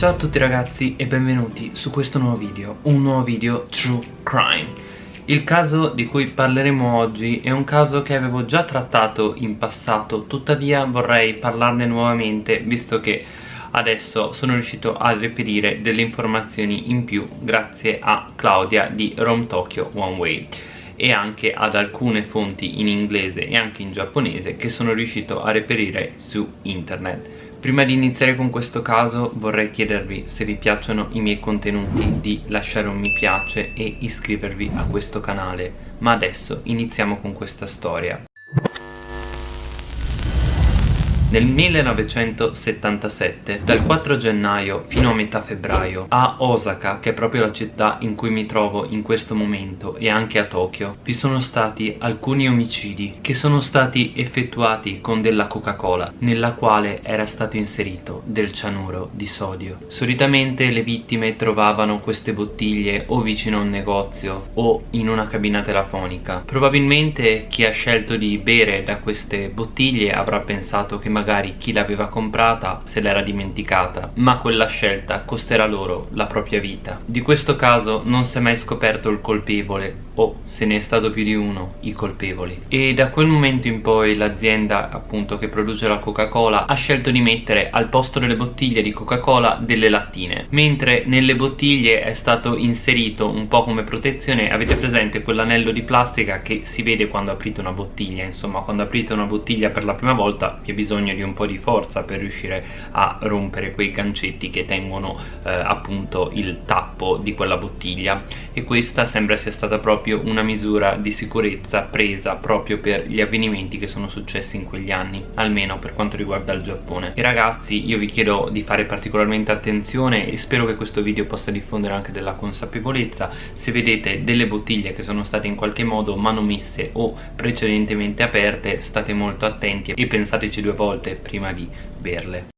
Ciao a tutti ragazzi e benvenuti su questo nuovo video, un nuovo video True Crime. Il caso di cui parleremo oggi è un caso che avevo già trattato in passato Tuttavia vorrei parlarne nuovamente visto che adesso sono riuscito a reperire delle informazioni in più grazie a Claudia di Rome Tokyo One Way e anche ad alcune fonti in inglese e anche in giapponese che sono riuscito a reperire su internet Prima di iniziare con questo caso vorrei chiedervi se vi piacciono i miei contenuti di lasciare un mi piace e iscrivervi a questo canale. Ma adesso iniziamo con questa storia nel 1977, dal 4 gennaio fino a metà febbraio, a Osaka, che è proprio la città in cui mi trovo in questo momento, e anche a Tokyo, vi sono stati alcuni omicidi che sono stati effettuati con della Coca-Cola, nella quale era stato inserito del cianuro di sodio. Solitamente le vittime trovavano queste bottiglie o vicino a un negozio o in una cabina telefonica. Probabilmente chi ha scelto di bere da queste bottiglie avrà pensato che magari magari chi l'aveva comprata se l'era dimenticata, ma quella scelta costerà loro la propria vita. Di questo caso non si è mai scoperto il colpevole o se ne è stato più di uno i colpevoli. E da quel momento in poi l'azienda appunto che produce la Coca-Cola ha scelto di mettere al posto delle bottiglie di Coca-Cola delle lattine. Mentre nelle bottiglie è stato inserito un po' come protezione avete presente quell'anello di plastica che si vede quando aprite una bottiglia? Insomma quando aprite una bottiglia per la prima volta vi è bisogno di un po' di forza per riuscire a rompere quei gancetti che tengono eh, appunto il tappo di quella bottiglia. E questa sembra sia stata proprio una misura di sicurezza presa proprio per gli avvenimenti che sono successi in quegli anni almeno per quanto riguarda il Giappone. E ragazzi io vi chiedo di fare particolarmente attenzione e spero che questo video possa diffondere anche della consapevolezza. Se vedete delle bottiglie che sono state in qualche modo manomesse o precedentemente aperte state molto attenti e pensateci due volte prima di berle.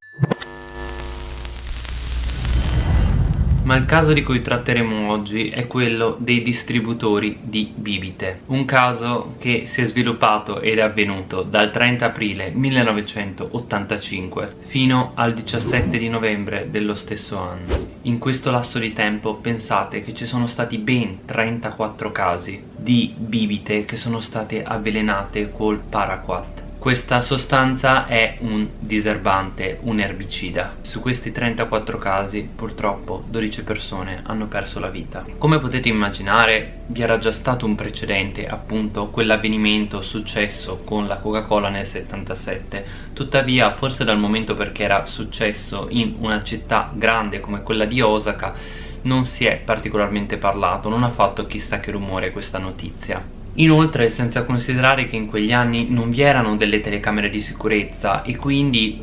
Ma il caso di cui tratteremo oggi è quello dei distributori di bibite. Un caso che si è sviluppato ed è avvenuto dal 30 aprile 1985 fino al 17 di novembre dello stesso anno. In questo lasso di tempo pensate che ci sono stati ben 34 casi di bibite che sono state avvelenate col paraquat questa sostanza è un diserbante, un erbicida. Su questi 34 casi purtroppo 12 persone hanno perso la vita. Come potete immaginare vi era già stato un precedente, appunto quell'avvenimento successo con la Coca-Cola nel 77. Tuttavia forse dal momento perché era successo in una città grande come quella di Osaka non si è particolarmente parlato, non ha fatto chissà che rumore questa notizia. Inoltre senza considerare che in quegli anni non vi erano delle telecamere di sicurezza e quindi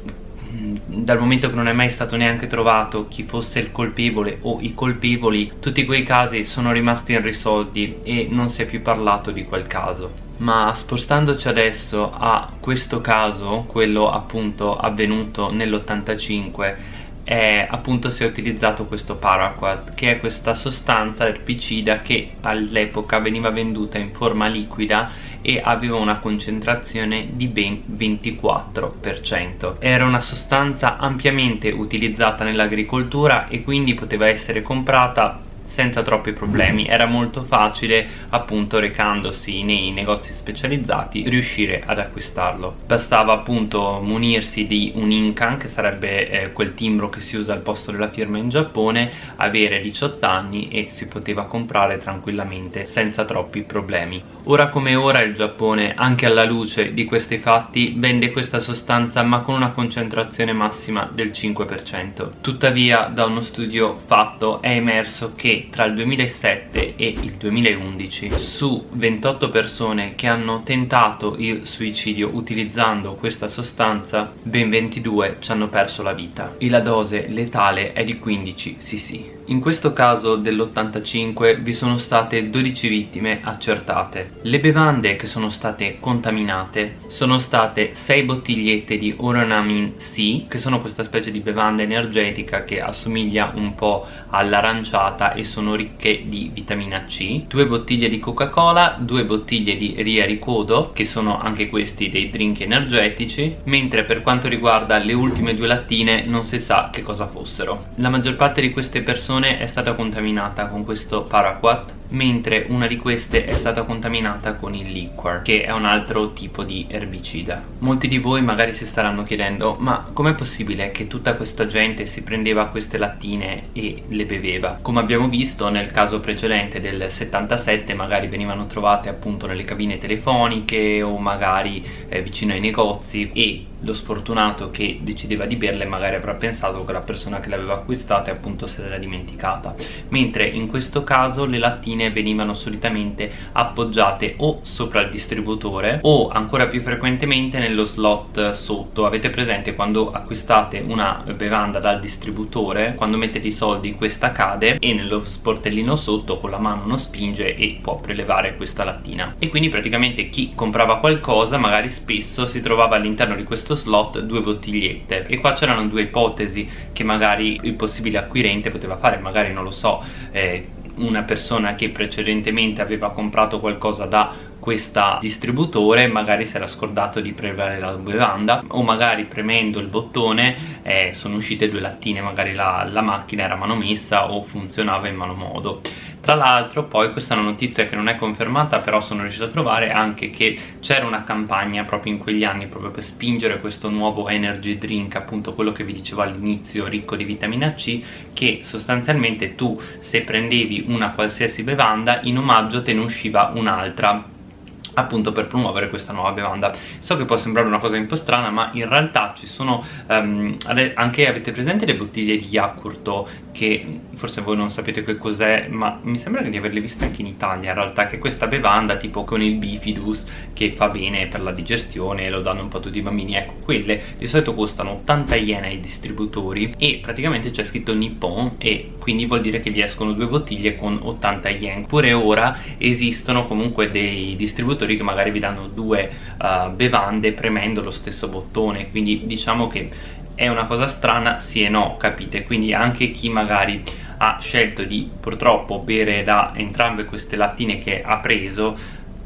dal momento che non è mai stato neanche trovato chi fosse il colpevole o i colpevoli tutti quei casi sono rimasti irrisolti e non si è più parlato di quel caso. Ma spostandoci adesso a questo caso quello appunto avvenuto nell'85 eh, appunto si è utilizzato questo paraquat che è questa sostanza erbicida che all'epoca veniva venduta in forma liquida e aveva una concentrazione di ben 24%. Era una sostanza ampiamente utilizzata nell'agricoltura e quindi poteva essere comprata senza troppi problemi. Era molto facile appunto recandosi nei negozi specializzati riuscire ad acquistarlo. Bastava appunto munirsi di un Incan che sarebbe eh, quel timbro che si usa al posto della firma in Giappone avere 18 anni e si poteva comprare tranquillamente senza troppi problemi. Ora come ora il Giappone anche alla luce di questi fatti vende questa sostanza ma con una concentrazione massima del 5% tuttavia da uno studio fatto è emerso che tra il 2007 e il 2011 su 28 persone che hanno tentato il suicidio utilizzando questa sostanza ben 22 ci hanno perso la vita. E la dose letale è di 15 cc In questo caso dell'85 vi sono state 12 vittime accertate. Le bevande che sono state contaminate sono state 6 bottigliette di Oronamin C, che sono questa specie di bevanda energetica che assomiglia un po' all'aranciata e sono ricche di vitamina C, 2 bottiglie di Coca-Cola, 2 bottiglie di Ria Ricodo, che sono anche questi dei drink energetici, mentre per quanto riguarda le ultime due lattine non si sa che cosa fossero. La maggior parte di queste persone persone è stata contaminata con questo paraquat mentre una di queste è stata contaminata con il liquor che è un altro tipo di erbicida. Molti di voi magari si staranno chiedendo ma com'è possibile che tutta questa gente si prendeva queste lattine e le beveva? Come abbiamo visto nel caso precedente del 77 magari venivano trovate appunto nelle cabine telefoniche o magari eh, vicino ai negozi e lo sfortunato che decideva di berle magari avrà pensato che la persona che le aveva acquistate appunto se l'era dimenticata. Mentre in questo caso le lattine venivano solitamente appoggiate o sopra il distributore o ancora più frequentemente nello slot sotto. Avete presente quando acquistate una bevanda dal distributore quando mettete i soldi questa cade e nello sportellino sotto con la mano uno spinge e può prelevare questa lattina. E quindi praticamente chi comprava qualcosa magari spesso si trovava all'interno di questo slot due bottigliette. E qua c'erano due ipotesi che magari il possibile acquirente poteva fare magari non lo so eh, una persona che precedentemente aveva comprato qualcosa da questo distributore magari si era scordato di prelevare la bevanda o magari premendo il bottone eh, sono uscite due lattine magari la, la macchina era manomessa o funzionava in malo modo. Tra l'altro poi questa è una notizia che non è confermata però sono riuscito a trovare anche che c'era una campagna proprio in quegli anni proprio per spingere questo nuovo energy drink appunto quello che vi dicevo all'inizio ricco di vitamina C che sostanzialmente tu se prendevi una qualsiasi bevanda in omaggio te ne usciva un'altra appunto per promuovere questa nuova bevanda. So che può sembrare una cosa un po' strana ma in realtà ci sono um, anche avete presente le bottiglie di Yakult che forse voi non sapete che cos'è ma mi sembra di averle viste anche in Italia in realtà che questa bevanda tipo con il bifidus che fa bene per la digestione lo danno un po' tutti i bambini ecco quelle di solito costano 80 yen ai distributori e praticamente c'è scritto Nippon e quindi vuol dire che vi escono due bottiglie con 80 yen pure ora esistono comunque dei distributori che magari vi danno due uh, bevande premendo lo stesso bottone. Quindi diciamo che è una cosa strana sì e no capite? Quindi anche chi magari ha scelto di purtroppo bere da entrambe queste lattine che ha preso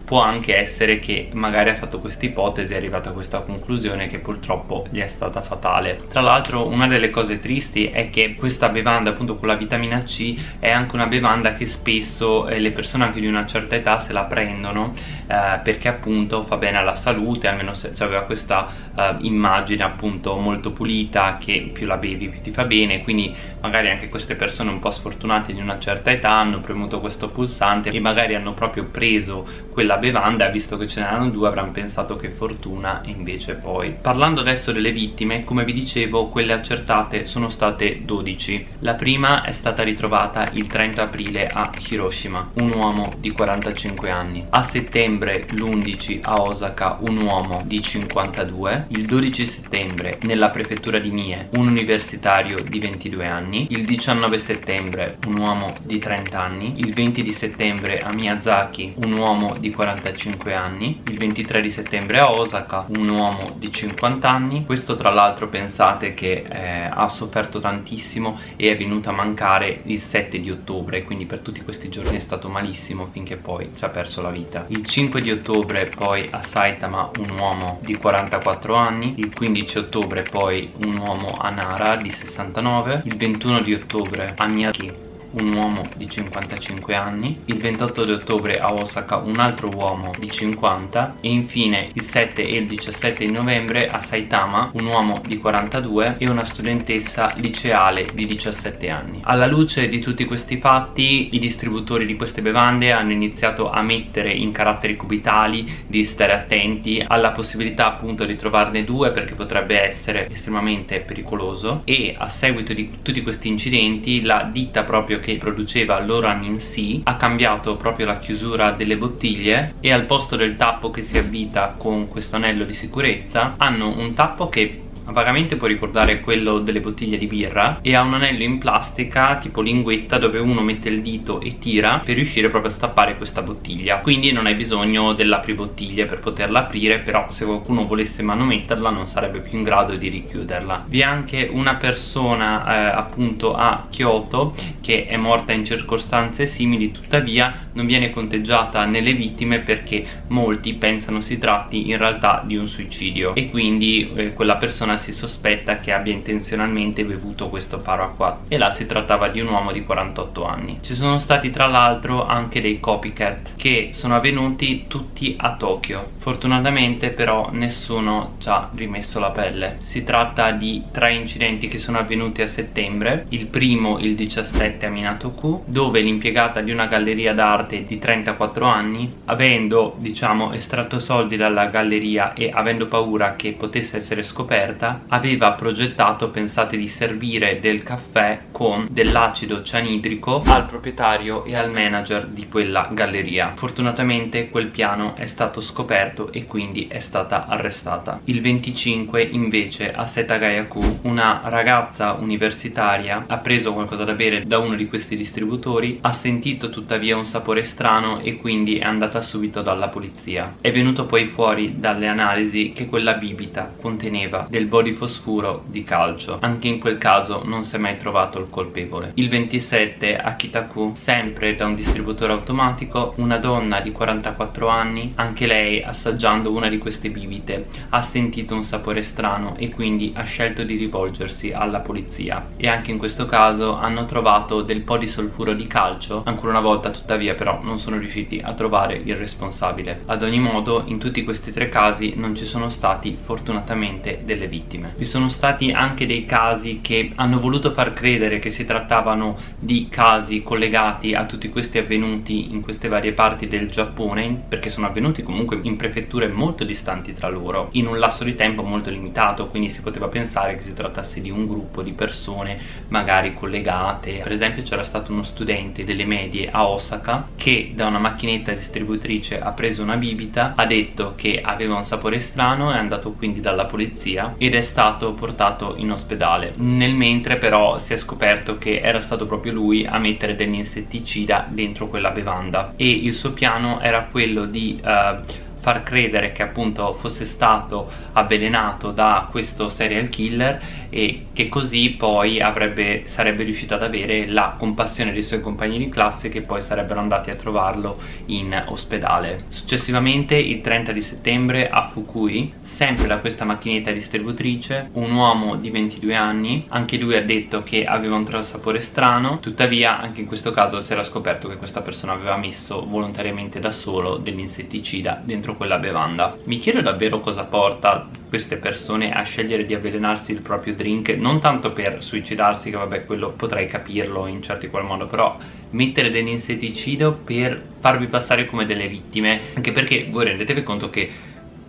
può anche essere che magari ha fatto questa ipotesi e è arrivato a questa conclusione che purtroppo gli è stata fatale. Tra l'altro una delle cose tristi è che questa bevanda appunto con la vitamina C è anche una bevanda che spesso eh, le persone anche di una certa età se la prendono eh, perché appunto fa bene alla salute almeno se, se aveva questa eh, immagine appunto molto pulita che più la bevi più ti fa bene quindi magari anche queste persone un po' sfortunate di una certa età hanno premuto questo pulsante e magari hanno proprio preso quella bevanda visto che ce n'erano due avranno pensato che fortuna e invece poi. Parlando adesso delle vittime come vi dicevo quelle accertate sono state 12 la prima è stata ritrovata il 30 aprile a Hiroshima un uomo di 45 anni. A settembre l'11 a Osaka un uomo di 52 il 12 settembre nella prefettura di Mie un universitario di 22 anni il 19 settembre un uomo di 30 anni il 20 di settembre a Miyazaki un uomo di 45 anni il 23 di settembre a Osaka un uomo di 50 anni. Questo tra l'altro pensate che eh, ha sofferto tantissimo e è venuto a mancare il 7 di ottobre quindi per tutti questi giorni è stato malissimo finché poi ci ha perso la vita. Il 5 di ottobre poi a Saitama un uomo di 44 anni il 15 ottobre poi un uomo a Nara di 69 il 21 di ottobre a Miyagi un uomo di 55 anni, il 28 di ottobre a Osaka un altro uomo di 50 e infine il 7 e il 17 di novembre a Saitama un uomo di 42 e una studentessa liceale di 17 anni. Alla luce di tutti questi fatti i distributori di queste bevande hanno iniziato a mettere in caratteri cubitali di stare attenti alla possibilità appunto di trovarne due perché potrebbe essere estremamente pericoloso e a seguito di tutti questi incidenti la ditta proprio che produceva l'Oramin C ha cambiato proprio la chiusura delle bottiglie e al posto del tappo che si avvita con questo anello di sicurezza hanno un tappo che vagamente può ricordare quello delle bottiglie di birra? E ha un anello in plastica tipo linguetta dove uno mette il dito e tira per riuscire proprio a stappare questa bottiglia. Quindi non hai bisogno dell'apribottiglie per poterla aprire però se qualcuno volesse manometterla non sarebbe più in grado di richiuderla. Vi è anche una persona eh, appunto a Kyoto che è morta in circostanze simili tuttavia non viene conteggiata nelle vittime perché molti pensano si tratti in realtà di un suicidio. E quindi eh, quella persona si sospetta che abbia intenzionalmente bevuto questo paraquat e là si trattava di un uomo di 48 anni. Ci sono stati tra l'altro anche dei copycat che sono avvenuti tutti a Tokyo. Fortunatamente però nessuno ci ha rimesso la pelle. Si tratta di tre incidenti che sono avvenuti a settembre. Il primo il 17 a Minato-ku dove l'impiegata di una galleria d'arte di 34 anni avendo diciamo estratto soldi dalla galleria e avendo paura che potesse essere scoperta aveva progettato pensate di servire del caffè con dell'acido cianidrico al proprietario e al manager di quella galleria. Fortunatamente quel piano è stato scoperto e quindi è stata arrestata. Il 25 invece a Setagayaku una ragazza universitaria ha preso qualcosa da bere da uno di questi distributori ha sentito tuttavia un sapore strano e quindi è andata subito dalla polizia. È venuto poi fuori dalle analisi che quella bibita conteneva del bodifosfuro di calcio. Anche in quel caso non si è mai trovato il colpevole. Il 27 a Kitaku sempre da un distributore automatico una donna di 44 anni anche lei assaggiando una di queste bibite ha sentito un sapore strano e quindi ha scelto di rivolgersi alla polizia. E anche in questo caso hanno trovato del po' di solfuro di calcio ancora una volta tuttavia però non sono riusciti a trovare il responsabile. Ad ogni modo in tutti questi tre casi non ci sono stati fortunatamente delle vittime vi sono stati anche dei casi che hanno voluto far credere che si trattavano di casi collegati a tutti questi avvenuti in queste varie parti del Giappone perché sono avvenuti comunque in prefetture molto distanti tra loro in un lasso di tempo molto limitato quindi si poteva pensare che si trattasse di un gruppo di persone magari collegate. Per esempio c'era stato uno studente delle medie a Osaka che da una macchinetta distributrice ha preso una bibita ha detto che aveva un sapore strano è andato quindi dalla polizia ed è stato portato in ospedale. Nel mentre però si è scoperto che era stato proprio lui a mettere dell'insetticida dentro quella bevanda. E il suo piano era quello di uh, far credere che appunto fosse stato avvelenato da questo serial killer e che così poi avrebbe, sarebbe riuscito ad avere la compassione dei suoi compagni di classe che poi sarebbero andati a trovarlo in ospedale. Successivamente il 30 di settembre a Fukui, sempre da questa macchinetta distributrice, un uomo di 22 anni, anche lui ha detto che aveva un sapore strano, tuttavia anche in questo caso si era scoperto che questa persona aveva messo volontariamente da solo dell'insetticida dentro dentro quella bevanda. Mi chiedo davvero cosa porta queste persone a scegliere di avvelenarsi il proprio drink non tanto per suicidarsi che vabbè quello potrei capirlo in certi qual modo però mettere dell'insetticida per farvi passare come delle vittime. Anche perché voi rendetevi conto che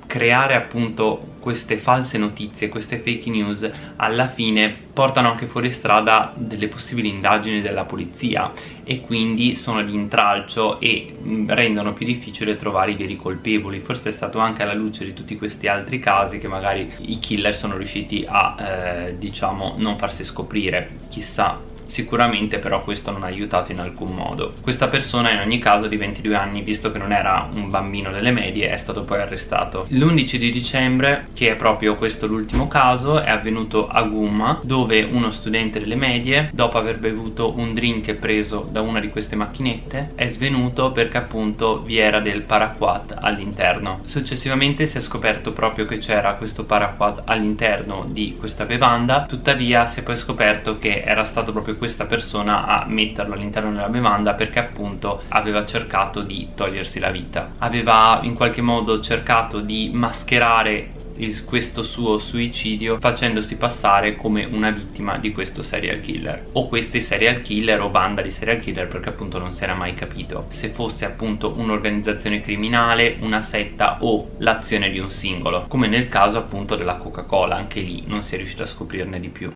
creare appunto queste false notizie, queste fake news alla fine portano anche fuori strada delle possibili indagini della polizia e quindi sono di intralcio e mm, rendono più difficile trovare i veri colpevoli. Forse è stato anche alla luce di tutti questi altri casi che magari i killer sono riusciti a eh, diciamo non farsi scoprire. Chissà sicuramente però questo non ha aiutato in alcun modo. Questa persona in ogni caso di 22 anni visto che non era un bambino delle medie è stato poi arrestato. L'11 di dicembre che è proprio questo l'ultimo caso è avvenuto a Gumma dove uno studente delle medie dopo aver bevuto un drink preso da una di queste macchinette è svenuto perché appunto vi era del paraquat all'interno. Successivamente si è scoperto proprio che c'era questo paraquat all'interno di questa bevanda. Tuttavia si è poi scoperto che era stato proprio questa persona a metterlo all'interno della bevanda perché appunto aveva cercato di togliersi la vita. Aveva in qualche modo cercato di mascherare il, questo suo suicidio facendosi passare come una vittima di questo serial killer. O questi serial killer o banda di serial killer perché appunto non si era mai capito. Se fosse appunto un'organizzazione criminale, una setta o l'azione di un singolo come nel caso appunto della Coca-Cola anche lì non si è riuscito a scoprirne di più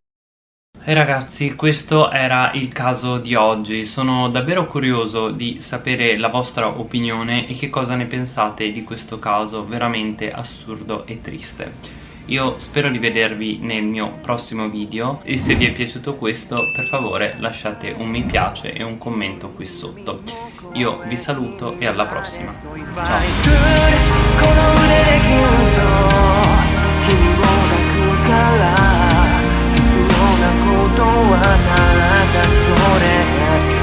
e ragazzi questo era il caso di oggi, sono davvero curioso di sapere la vostra opinione e che cosa ne pensate di questo caso veramente assurdo e triste. Io spero di vedervi nel mio prossimo video e se vi è piaciuto questo per favore lasciate un mi piace e un commento qui sotto. Io vi saluto e alla prossima. Ciao! はただそれだけ。